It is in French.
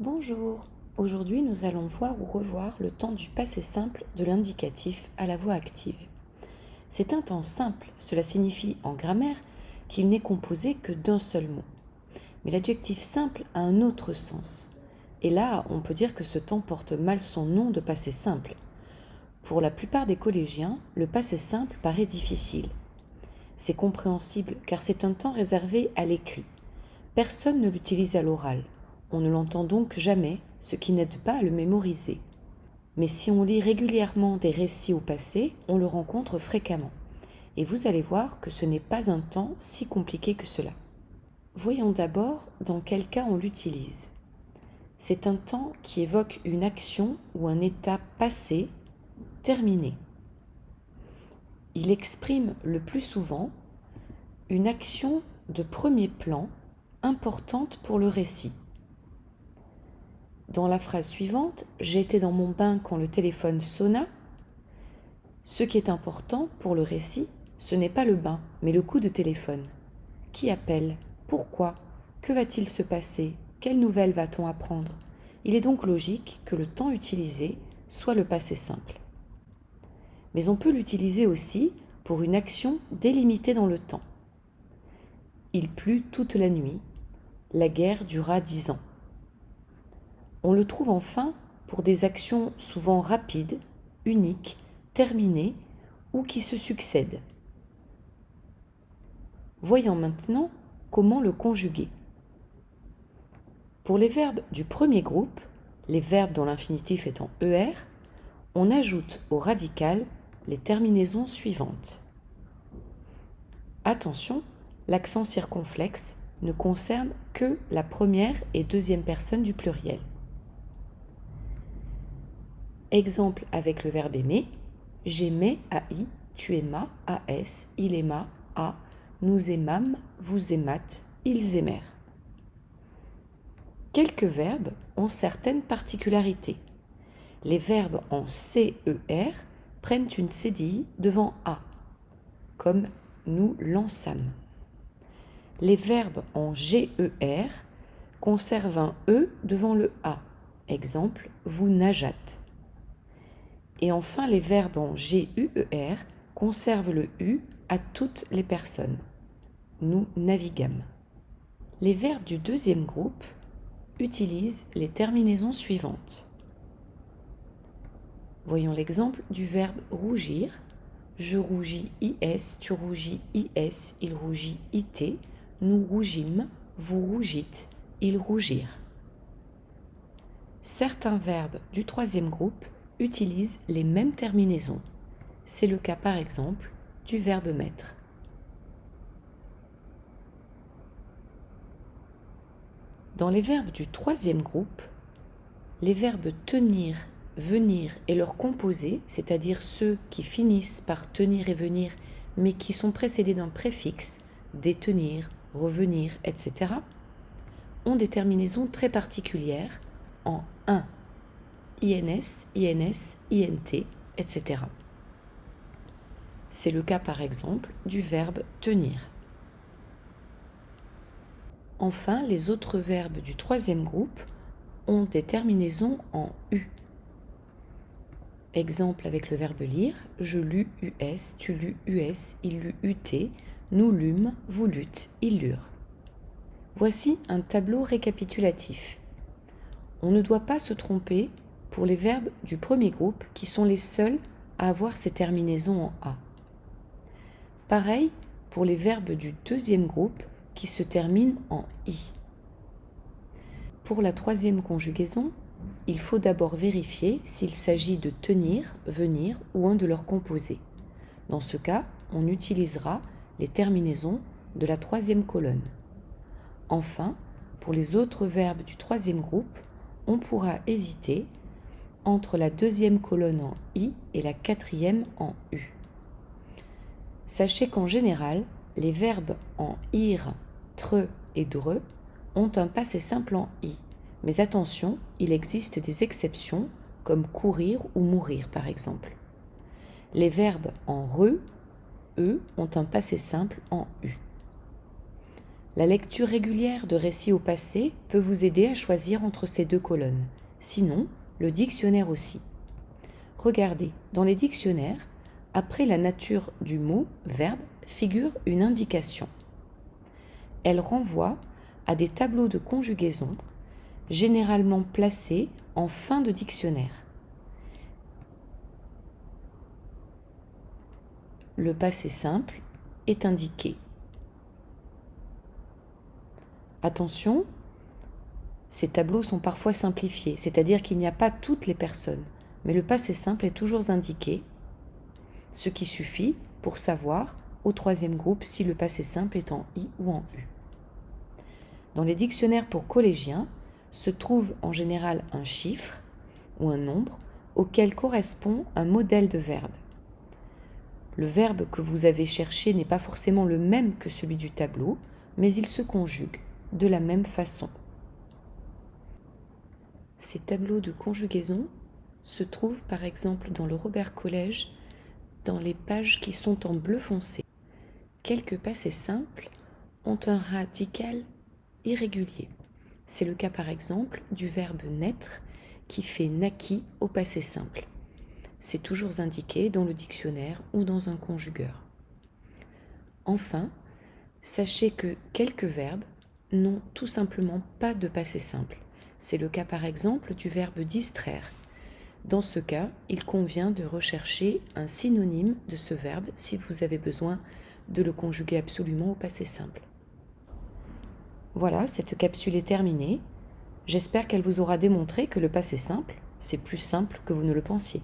Bonjour, aujourd'hui nous allons voir ou revoir le temps du passé simple de l'indicatif à la voix active. C'est un temps simple, cela signifie en grammaire qu'il n'est composé que d'un seul mot. Mais l'adjectif simple a un autre sens. Et là, on peut dire que ce temps porte mal son nom de passé simple. Pour la plupart des collégiens, le passé simple paraît difficile. C'est compréhensible car c'est un temps réservé à l'écrit. Personne ne l'utilise à l'oral. On ne l'entend donc jamais, ce qui n'aide pas à le mémoriser. Mais si on lit régulièrement des récits au passé, on le rencontre fréquemment. Et vous allez voir que ce n'est pas un temps si compliqué que cela. Voyons d'abord dans quel cas on l'utilise. C'est un temps qui évoque une action ou un état passé, terminé. Il exprime le plus souvent une action de premier plan importante pour le récit. Dans la phrase suivante, été dans mon bain quand le téléphone sonna. Ce qui est important pour le récit, ce n'est pas le bain, mais le coup de téléphone. Qui appelle? Pourquoi? Que va-t-il se passer? Quelle nouvelle va-t-on apprendre? Il est donc logique que le temps utilisé soit le passé simple. Mais on peut l'utiliser aussi pour une action délimitée dans le temps. Il plut toute la nuit. La guerre dura dix ans. On le trouve enfin pour des actions souvent rapides, uniques, terminées ou qui se succèdent. Voyons maintenant comment le conjuguer. Pour les verbes du premier groupe, les verbes dont l'infinitif est en ER, on ajoute au radical les terminaisons suivantes. Attention, l'accent circonflexe ne concerne que la première et deuxième personne du pluriel. Exemple avec le verbe aimer. J'aimais AI, tu aimas AS, il aima A, nous aimâmes, vous aimâtes, ils aimèrent. Quelques verbes ont certaines particularités. Les verbes en CER prennent une CDI devant A, comme nous lançâmes. Les verbes en GER conservent un E devant le A. Exemple, vous nageâtes. Et enfin, les verbes en GUER conservent le U à toutes les personnes. Nous naviguâmes. Les verbes du deuxième groupe utilisent les terminaisons suivantes. Voyons l'exemple du verbe rougir. Je rougis IS, tu rougis IS, il rougit IT, nous rougîmes, vous rougîtes, ils rougirent. Certains verbes du troisième groupe utilisent les mêmes terminaisons. C'est le cas par exemple du verbe mettre. Dans les verbes du troisième groupe, les verbes tenir, venir et leur composés, c'est-à-dire ceux qui finissent par tenir et venir mais qui sont précédés d'un préfixe, détenir, revenir, etc., ont des terminaisons très particulières en 1 INS, INS, INT, etc. C'est le cas par exemple du verbe tenir. Enfin, les autres verbes du troisième groupe ont des terminaisons en U. Exemple avec le verbe lire, je lus US, tu lus US, il lut UT, nous lûmes, vous lûtes, ils lurent. Voici un tableau récapitulatif. On ne doit pas se tromper pour les verbes du premier groupe qui sont les seuls à avoir ces terminaisons en A. Pareil pour les verbes du deuxième groupe qui se terminent en I. Pour la troisième conjugaison, il faut d'abord vérifier s'il s'agit de tenir, venir ou un de leurs composés. Dans ce cas, on utilisera les terminaisons de la troisième colonne. Enfin, pour les autres verbes du troisième groupe, on pourra hésiter entre la deuxième colonne en I et la quatrième en U. Sachez qu'en général, les verbes en ir, tre et dre ont un passé simple en i. Mais attention, il existe des exceptions comme courir ou mourir par exemple. Les verbes en re, eux, ont un passé simple en u. La lecture régulière de récits au passé peut vous aider à choisir entre ces deux colonnes. Sinon, le dictionnaire aussi. Regardez, dans les dictionnaires, après la nature du mot verbe figure une indication. Elle renvoie à des tableaux de conjugaison généralement placés en fin de dictionnaire. Le passé simple est indiqué. Attention, ces tableaux sont parfois simplifiés, c'est-à-dire qu'il n'y a pas toutes les personnes, mais le passé simple est toujours indiqué, ce qui suffit pour savoir au troisième groupe si le passé simple est en I ou en U. Dans les dictionnaires pour collégiens se trouve en général un chiffre ou un nombre auquel correspond un modèle de verbe. Le verbe que vous avez cherché n'est pas forcément le même que celui du tableau, mais il se conjugue de la même façon. Ces tableaux de conjugaison se trouvent par exemple dans le Robert Collège dans les pages qui sont en bleu foncé. Quelques passés simples ont un radical irrégulier. C'est le cas par exemple du verbe naître qui fait naquit au passé simple. C'est toujours indiqué dans le dictionnaire ou dans un conjugueur. Enfin, sachez que quelques verbes n'ont tout simplement pas de passé simple. C'est le cas par exemple du verbe distraire. Dans ce cas, il convient de rechercher un synonyme de ce verbe si vous avez besoin de le conjuguer absolument au passé simple. Voilà, cette capsule est terminée. J'espère qu'elle vous aura démontré que le passé simple, c'est plus simple que vous ne le pensiez.